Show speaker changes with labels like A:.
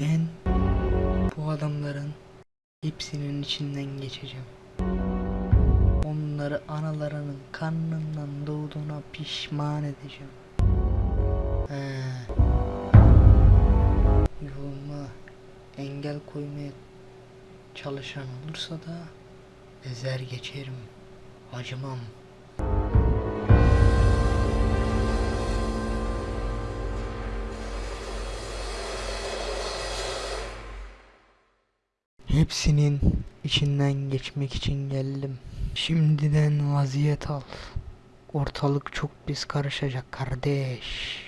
A: Ben bu adamların hepsinin içinden geçeceğim. Onları analarının karnından doğduğuna pişman edeceğim. He. Yoluma engel koymaya çalışan olursa da ezer geçerim. Acımam. Hepsinin içinden geçmek için geldim. Şimdiden vaziyet al. Ortalık çok pis karışacak kardeş.